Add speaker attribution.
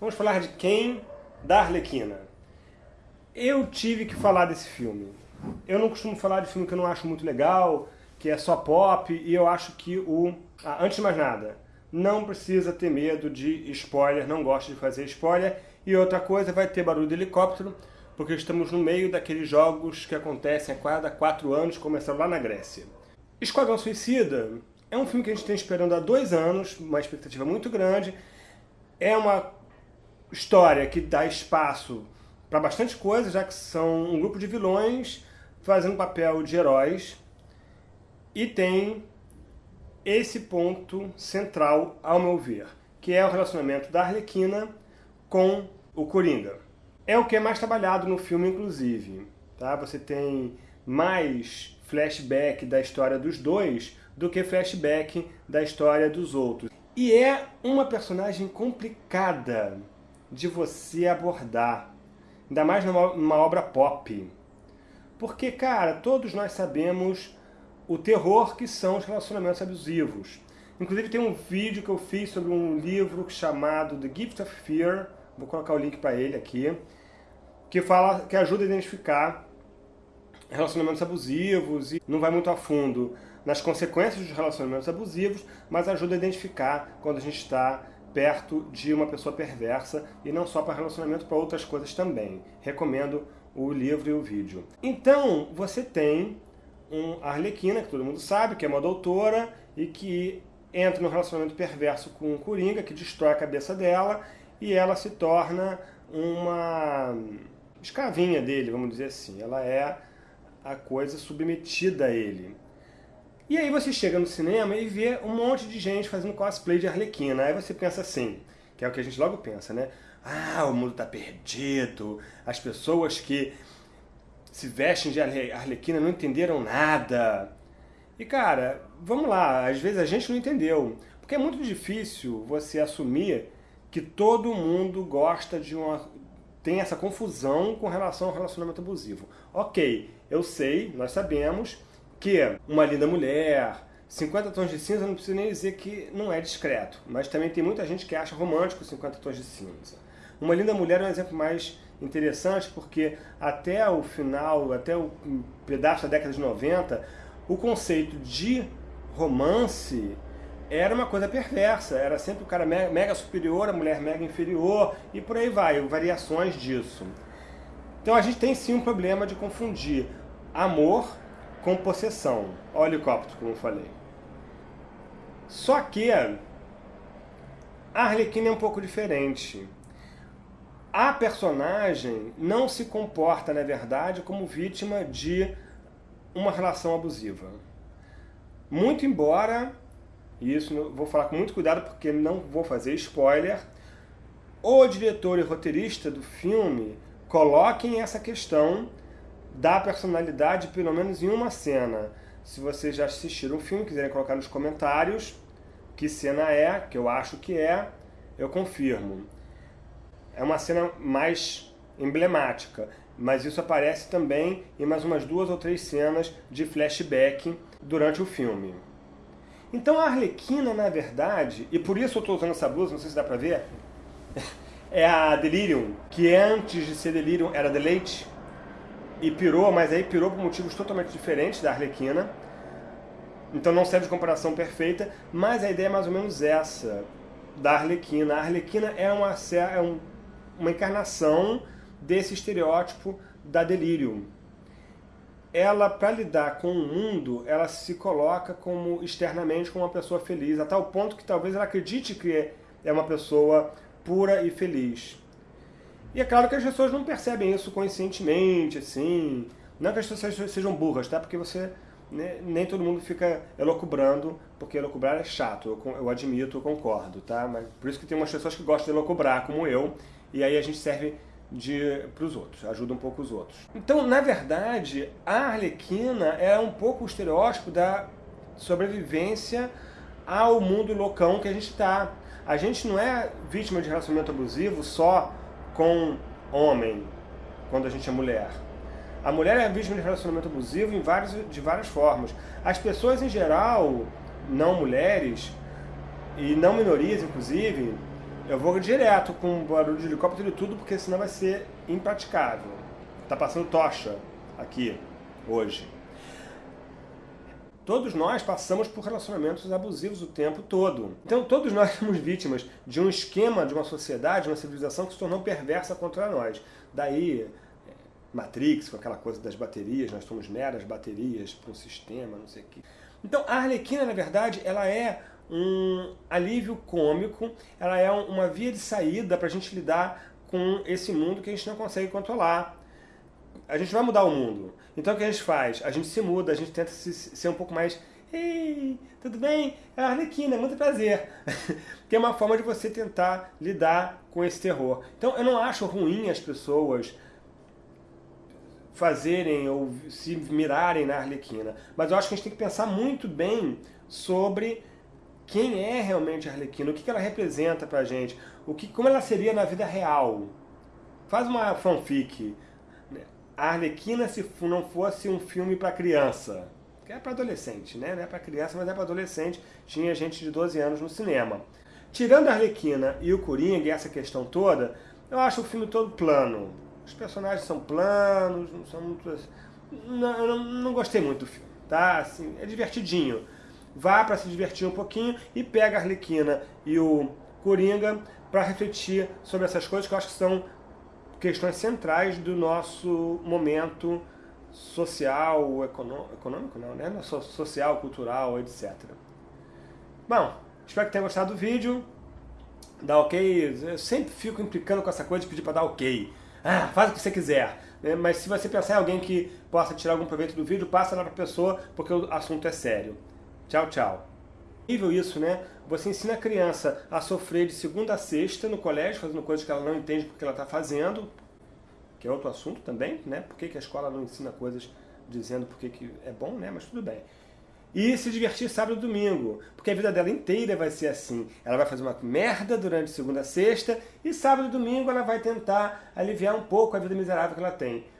Speaker 1: Vamos falar de quem? Da Arlequina. Eu tive que falar desse filme. Eu não costumo falar de filme que eu não acho muito legal, que é só pop, e eu acho que o... Ah, antes de mais nada, não precisa ter medo de spoiler, não gosto de fazer spoiler. E outra coisa, vai ter barulho de helicóptero, porque estamos no meio daqueles jogos que acontecem a cada quatro anos, começando lá na Grécia. Esquadrão Suicida é um filme que a gente tem esperando há dois anos, uma expectativa muito grande. É uma história que dá espaço para bastante coisa, já que são um grupo de vilões fazendo papel de heróis. E tem esse ponto central, ao meu ver, que é o relacionamento da Arlequina com o Coringa. É o que é mais trabalhado no filme, inclusive. Tá? Você tem mais flashback da história dos dois do que flashback da história dos outros. E é uma personagem complicada de você abordar. Ainda mais numa, numa obra pop. Porque, cara, todos nós sabemos o terror que são os relacionamentos abusivos. Inclusive tem um vídeo que eu fiz sobre um livro chamado The Gift of Fear, vou colocar o link para ele aqui, que fala, que ajuda a identificar relacionamentos abusivos e não vai muito a fundo nas consequências dos relacionamentos abusivos, mas ajuda a identificar quando a gente está perto de uma pessoa perversa e não só para relacionamento, para outras coisas também. Recomendo o livro e o vídeo. Então, você tem um Arlequina, que todo mundo sabe, que é uma doutora e que entra no relacionamento perverso com um Coringa, que destrói a cabeça dela e ela se torna uma escravinha dele, vamos dizer assim. Ela é a coisa submetida a ele. E aí você chega no cinema e vê um monte de gente fazendo cosplay de Arlequina. Aí você pensa assim, que é o que a gente logo pensa, né? Ah, o mundo está perdido, as pessoas que se vestem de Arlequina não entenderam nada. E cara, vamos lá, às vezes a gente não entendeu. Porque é muito difícil você assumir que todo mundo gosta de uma... tem essa confusão com relação ao relacionamento abusivo. Ok, eu sei, nós sabemos que uma linda mulher, 50 tons de cinza, não preciso nem dizer que não é discreto, mas também tem muita gente que acha romântico 50 tons de cinza. Uma linda mulher é um exemplo mais interessante porque até o final, até o pedaço da década de 90, o conceito de romance era uma coisa perversa, era sempre o cara mega superior, a mulher mega inferior, e por aí vai, variações disso. Então a gente tem sim um problema de confundir amor com possessão. Olha o helicóptero, como eu falei. Só que a Arlequina é um pouco diferente. A personagem não se comporta, na verdade, como vítima de uma relação abusiva. Muito embora, e isso vou falar com muito cuidado porque não vou fazer spoiler, o diretor e roteirista do filme coloquem essa questão da personalidade, pelo menos em uma cena. Se vocês já assistiram o filme, quiserem colocar nos comentários que cena é, que eu acho que é, eu confirmo. É uma cena mais emblemática, mas isso aparece também em mais umas duas ou três cenas de flashback durante o filme. Então a Arlequina, na verdade, e por isso eu estou usando essa blusa, não sei se dá pra ver, é a Delirium, que antes de ser Delirium era Deleite, e pirou, mas aí pirou por motivos totalmente diferentes da Arlequina. Então não serve de comparação perfeita, mas a ideia é mais ou menos essa, da Arlequina. A Arlequina é uma, é um, uma encarnação desse estereótipo da Delirium. Ela, para lidar com o mundo, ela se coloca como externamente como uma pessoa feliz, a tal ponto que talvez ela acredite que é uma pessoa pura e feliz. E é claro que as pessoas não percebem isso conscientemente, assim. Não que as pessoas sejam burras, tá? Porque você né, nem todo mundo fica elocubrando, porque elocubrar é chato, eu, eu admito, eu concordo, tá? Mas por isso que tem umas pessoas que gostam de elocubrar, como eu, e aí a gente serve para os outros, ajuda um pouco os outros. Então, na verdade, a Arlequina é um pouco o estereótipo da sobrevivência ao mundo loucão que a gente está. A gente não é vítima de relacionamento abusivo só com homem, quando a gente é mulher. A mulher é vítima de relacionamento abusivo em vários, de várias formas. As pessoas em geral, não mulheres, e não minorias inclusive, Eu vou direto com barulho de helicóptero e tudo, porque senão vai ser impraticável. Tá passando tocha aqui, hoje. Todos nós passamos por relacionamentos abusivos o tempo todo. Então todos nós somos vítimas de um esquema de uma sociedade, de uma civilização que se tornou perversa contra nós. Daí é, Matrix, com aquela coisa das baterias, nós somos meras baterias para um sistema, não sei o quê. Então a Arlequina, na verdade, ela é um alívio cômico, ela é uma via de saída para a gente lidar com esse mundo que a gente não consegue controlar. A gente vai mudar o mundo. Então o que a gente faz? A gente se muda, a gente tenta se, ser um pouco mais Ei, tudo bem? É a Arlequina, muito prazer. que é uma forma de você tentar lidar com esse terror. Então eu não acho ruim as pessoas fazerem ou se mirarem na Arlequina. Mas eu acho que a gente tem que pensar muito bem sobre quem é realmente a Arlequina, o que ela representa pra gente, o que, como ela seria na vida real. Faz uma fanfic. A Arlequina se não fosse um filme para criança. Que é para adolescente, né? Não é para criança, mas é para adolescente. Tinha gente de 12 anos no cinema. Tirando a Arlequina e o Coringa e essa questão toda, eu acho o filme todo plano. Os personagens são planos, não são muito... Não, eu não, não gostei muito do filme, tá? Assim, é divertidinho vá para se divertir um pouquinho e pega a Arlequina e o Coringa para refletir sobre essas coisas que eu acho que são questões centrais do nosso momento social, econômico, não, né? Social, cultural, etc. Bom, espero que tenha gostado do vídeo. Dá ok. Eu sempre fico implicando com essa coisa de pedir para dar ok. Ah, faz o que você quiser. Né? Mas se você pensar em alguém que possa tirar algum proveito do vídeo, passa lá para a pessoa, porque o assunto é sério. Tchau, tchau. Nível isso, né? Você ensina a criança a sofrer de segunda a sexta no colégio, fazendo coisas que ela não entende porque ela está fazendo, que é outro assunto também, né? Por que, que a escola não ensina coisas dizendo porque que é bom, né? Mas tudo bem. E se divertir sábado e domingo, porque a vida dela inteira vai ser assim. Ela vai fazer uma merda durante segunda a sexta, e sábado e domingo ela vai tentar aliviar um pouco a vida miserável que ela tem.